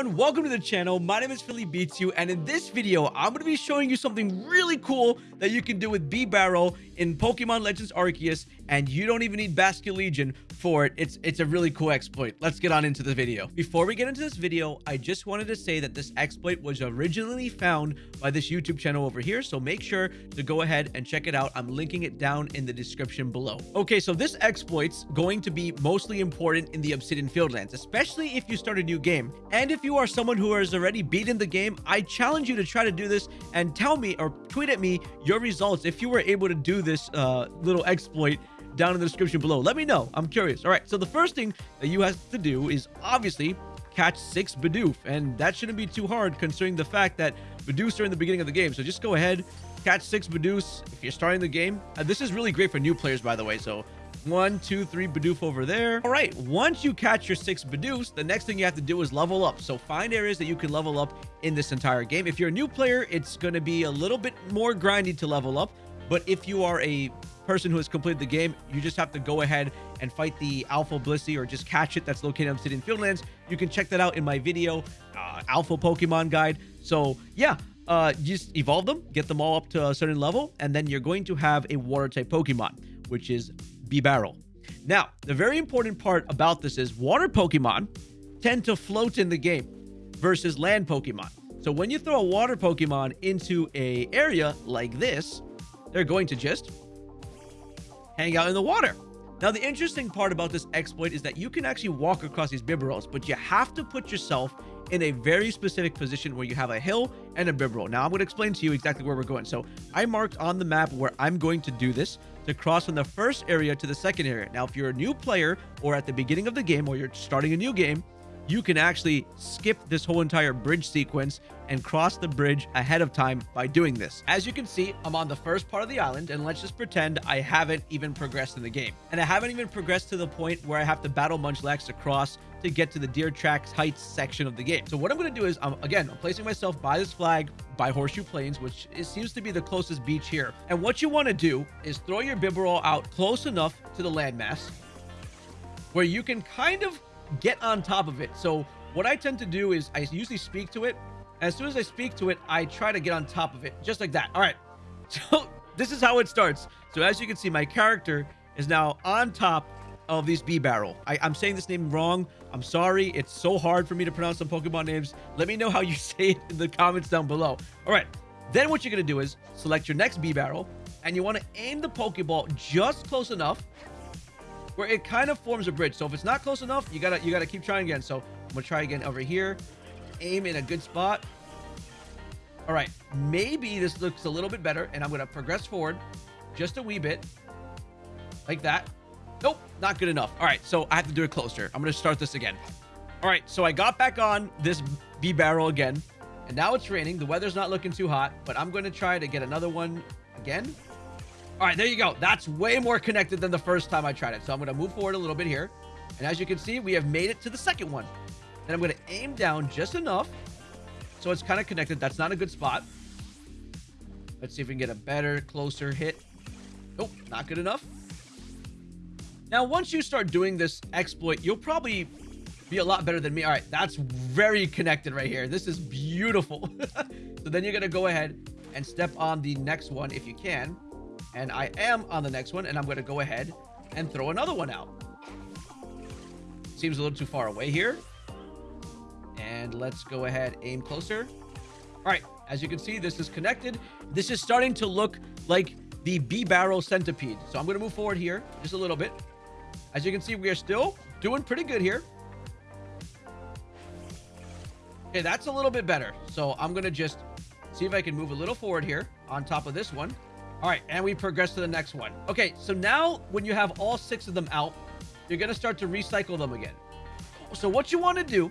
everyone, welcome to the channel. My name is Philly Beats You, and in this video, I'm going to be showing you something really cool that you can do with Bibarel in Pokemon Legends Arceus, and you don't even need Basculegion for it. It's it's a really cool exploit. Let's get on into the video. Before we get into this video, I just wanted to say that this exploit was originally found by this YouTube channel over here, so make sure to go ahead and check it out. I'm linking it down in the description below. Okay, so this exploit's going to be mostly important in the Obsidian Fieldlands, especially if you start a new game. And if you are someone who has already beaten the game, I challenge you to try to do this and tell me or tweet at me your results if you were able to do this uh, little exploit down in the description below. Let me know. I'm curious. All right, so the first thing that you have to do is obviously catch six Bidoof, and that shouldn't be too hard considering the fact that Bidoofs are in the beginning of the game. So just go ahead, catch six Bidoofs if you're starting the game. Uh, this is really great for new players, by the way, so one, two, three Bidoof over there. All right, once you catch your six Bidoofs, the next thing you have to do is level up. So find areas that you can level up in this entire game. If you're a new player, it's going to be a little bit more grindy to level up. But if you are a person who has completed the game, you just have to go ahead and fight the Alpha Blissey or just catch it that's located in Obsidian Fieldlands. You can check that out in my video, uh, Alpha Pokemon Guide. So yeah, uh, just evolve them, get them all up to a certain level, and then you're going to have a water type Pokemon, which is Bibarel. Now, the very important part about this is water Pokemon tend to float in the game versus land Pokemon. So when you throw a water Pokemon into a area like this, they're going to just hang out in the water. Now, the interesting part about this exploit is that you can actually walk across these Bibarels, but you have to put yourself in a very specific position where you have a hill and a Bibarel. Now, I'm going to explain to you exactly where we're going. So I marked on the map where I'm going to do this to cross from the first area to the second area. Now, if you're a new player or at the beginning of the game or you're starting a new game, you can actually skip this whole entire bridge sequence and cross the bridge ahead of time by doing this. As you can see, I'm on the first part of the island, and let's just pretend I haven't even progressed in the game. And I haven't even progressed to the point where I have to battle Munchlax to cross to get to the Deer Tracks Heights section of the game. So what I'm going to do is, I'm, again, I'm placing myself by this flag, by Horseshoe Plains, which seems to be the closest beach here. And what you want to do is throw your Bibarel out close enough to the landmass where you can kind of get on top of it. So what I tend to do is I usually speak to it. As soon as I speak to it, I try to get on top of it, just like that. All right. So this is how it starts. So as you can see, my character is now on top of these Bibarel. I, I'm saying this name wrong. I'm sorry. It's so hard for me to pronounce some Pokemon names. Let me know how you say it in the comments down below. All right. Then what you're going to do is select your next B barrel and you want to aim the Pokeball just close enough where it kind of forms a bridge. So if it's not close enough, you gotta you gotta keep trying again. So I'm gonna try again over here. Aim in a good spot. All right, maybe this looks a little bit better, and I'm gonna progress forward just a wee bit, like that. Nope, not good enough. All right, so I have to do it closer. I'm gonna start this again. All right, so I got back on this B barrel again, and now it's raining. The weather's not looking too hot, but I'm gonna try to get another one again. All right, there you go. That's way more connected than the first time I tried it. So I'm going to move forward a little bit here. And as you can see, we have made it to the second one. And I'm going to aim down just enough. So it's kind of connected. That's not a good spot. Let's see if we can get a better, closer hit. Nope, not good enough. Now, once you start doing this exploit, you'll probably be a lot better than me. All right, that's very connected right here. This is beautiful. so then you're going to go ahead and step on the next one if you can. And I am on the next one, and I'm going to go ahead and throw another one out. Seems a little too far away here. And let's go ahead, aim closer. All right, as you can see, this is connected. This is starting to look like the B-barrel centipede. So I'm going to move forward here just a little bit. As you can see, we are still doing pretty good here. Okay, that's a little bit better. So I'm going to just see if I can move a little forward here on top of this one. All right, and we progress to the next one. Okay, so now when you have all six of them out, you're going to start to recycle them again. So what you want to do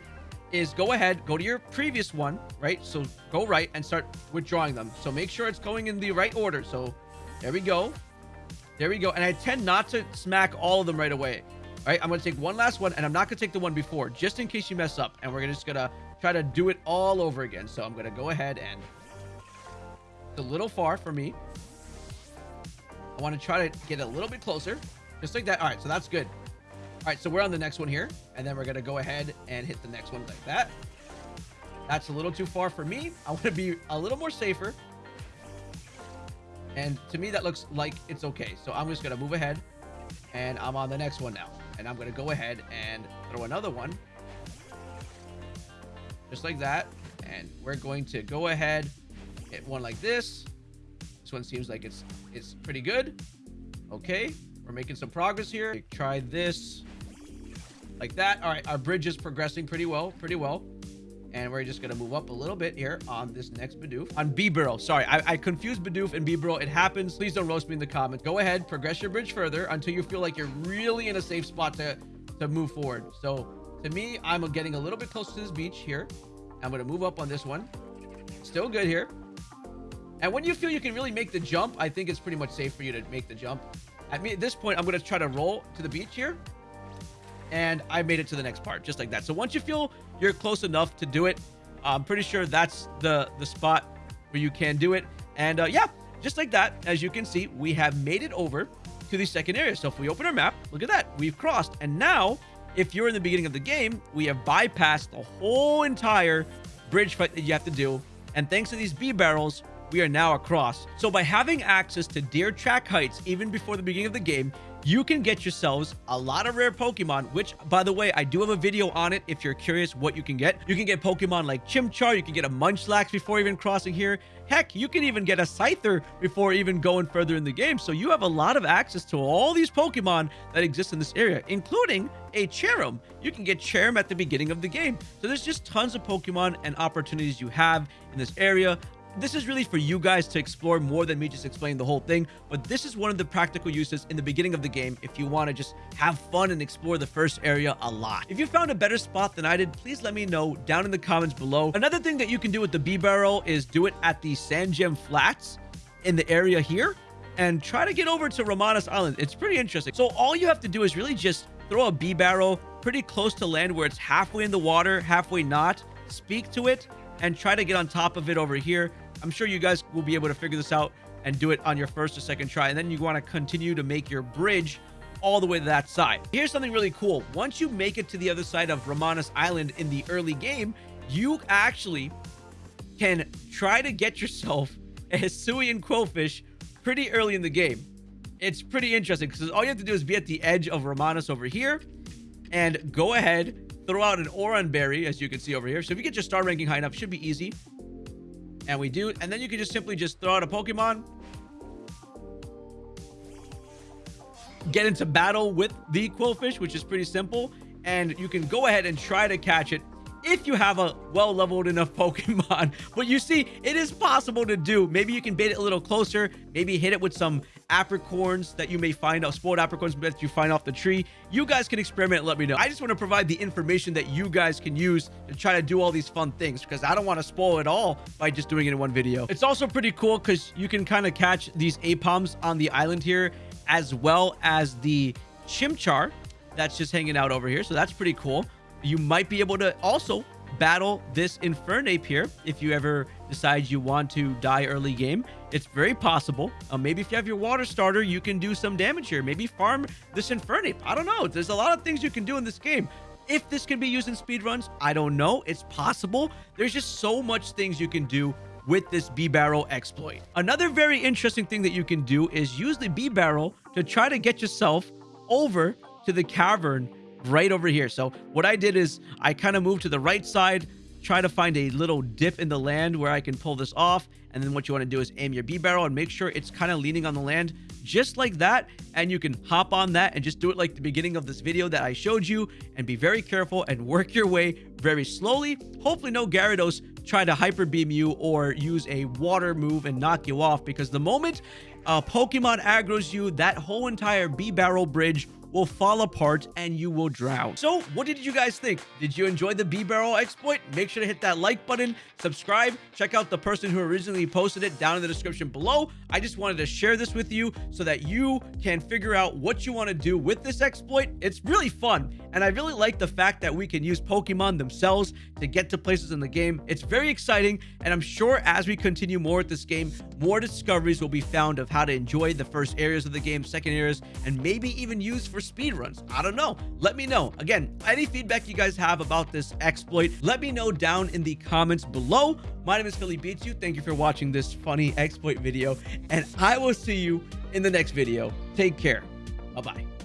is go ahead, go to your previous one, right? So go right and start withdrawing them. So make sure it's going in the right order. So there we go. There we go. And I tend not to smack all of them right away. All right, I'm going to take one last one, and I'm not going to take the one before, just in case you mess up. And we're just going to try to do it all over again. So I'm going to go ahead and... It's a little far for me. I want to try to get a little bit closer. Just like that. All right, so that's good. All right, so we're on the next one here. And then we're going to go ahead and hit the next one like that. That's a little too far for me. I want to be a little more safer. And to me, that looks like it's okay. So I'm just going to move ahead. And I'm on the next one now. And I'm going to go ahead and throw another one. Just like that. And we're going to go ahead, hit one like this. This one seems like it's it's pretty good. Okay, we're making some progress here. Try this like that. All right, our bridge is progressing pretty well, pretty well. And we're just going to move up a little bit here on this next Bidoof. On Bibarel. Sorry, I, I confused Bidoof and Bibarel. It happens. Please don't roast me in the comments. Go ahead, progress your bridge further until you feel like you're really in a safe spot to, to move forward. So to me, I'm getting a little bit close to this beach here. I'm going to move up on this one. Still good here. And when you feel you can really make the jump, I think it's pretty much safe for you to make the jump. At me, at this point, I'm going to try to roll to the beach here. And I made it to the next part, just like that. So once you feel you're close enough to do it, I'm pretty sure that's the, the spot where you can do it. And uh, yeah, just like that, as you can see, we have made it over to the second area. So if we open our map, look at that. We've crossed. And now, if you're in the beginning of the game, we have bypassed the whole entire bridge fight that you have to do. And thanks to these Bibarels, we are now across. So by having access to Deertrack Heights even before the beginning of the game, you can get yourselves a lot of rare Pokemon, which, by the way, I do have a video on it if you're curious what you can get. You can get Pokemon like Chimchar, you can get a Munchlax before even crossing here. Heck, you can even get a Scyther before even going further in the game. So you have a lot of access to all these Pokemon that exist in this area, including a Cherrim. You can get Cherrim at the beginning of the game. So there's just tons of Pokemon and opportunities you have in this area this is really for you guys to explore more than me just explaining the whole thing but this is one of the practical uses in the beginning of the game if you want to just have fun and explore the first area a lot if you found a better spot than i did please let me know down in the comments below another thing that you can do with the Bibarel is do it at the Sandgem Flats in the area here and try to get over to Ramanas Island. It's pretty interesting. So all you have to do is really just throw a barrel pretty close to land where it's halfway in the water, halfway not. Speak to it and try to get on top of it over here. I'm sure you guys will be able to figure this out and do it on your first or second try. And then you want to continue to make your bridge all the way to that side. Here's something really cool. Once you make it to the other side of Ramanas Island in the early game, you actually can try to get yourself a Hisuian Qwilfish pretty early in the game. It's pretty interesting because all you have to do is be at the edge of Ramanas over here and go ahead throw out an Oran Berry, as you can see over here. So if you get your star ranking high enough, should be easy. And we do. And then you can just simply just throw out a Pokemon. Get into battle with the Qwilfish, which is pretty simple. And you can go ahead and try to catch it if you have a well-leveled enough Pokemon. But you see, it is possible to do. Maybe you can bait it a little closer. Maybe hit it with some apricorns that you may find out, spoiled apricorns that you find off the tree. You guys can experiment let me know. I just want to provide the information that you guys can use to try to do all these fun things because I don't want to spoil it all by just doing it in one video. It's also pretty cool because you can kind of catch these Aipoms on the island here as well as the Chimchar that's just hanging out over here. So that's pretty cool you might be able to also battle this Infernape here if you ever decide you want to die early game. It's very possible. Uh, maybe if you have your water starter, you can do some damage here. Maybe farm this Infernape. I don't know. There's a lot of things you can do in this game. If this can be used in speedruns, I don't know. It's possible. There's just so much things you can do with this B-Barrel exploit. Another very interesting thing that you can do is use the B-Barrel to try to get yourself over to the cavern right over here. So what I did is I kind of moved to the right side, try to find a little dip in the land where I can pull this off. And then what you want to do is aim your B barrel and make sure it's kind of leaning on the land just like that. And you can hop on that and just do it like the beginning of this video that I showed you and be very careful and work your way very slowly. Hopefully no Gyarados try to hyper beam you or use a water move and knock you off because the moment a Pokemon aggroes you, that whole entire B barrel bridge will fall apart and you will drown. So what did you guys think? Did you enjoy the B Barrel exploit? Make sure to hit that like button, subscribe, check out the person who originally posted it down in the description below. I just wanted to share this with you so that you can figure out what you want to do with this exploit. It's really fun. And I really like the fact that we can use Pokemon themselves to get to places in the game. It's very exciting. And I'm sure as we continue more with this game, more discoveries will be found of how to enjoy the first areas of the game, second areas, and maybe even use for for speed runs. I don't know. Let me know. Again, any feedback you guys have about this exploit, let me know down in the comments below. My name is Philly Beats You. Thank you for watching this funny exploit video, and I will see you in the next video. Take care. Bye-bye.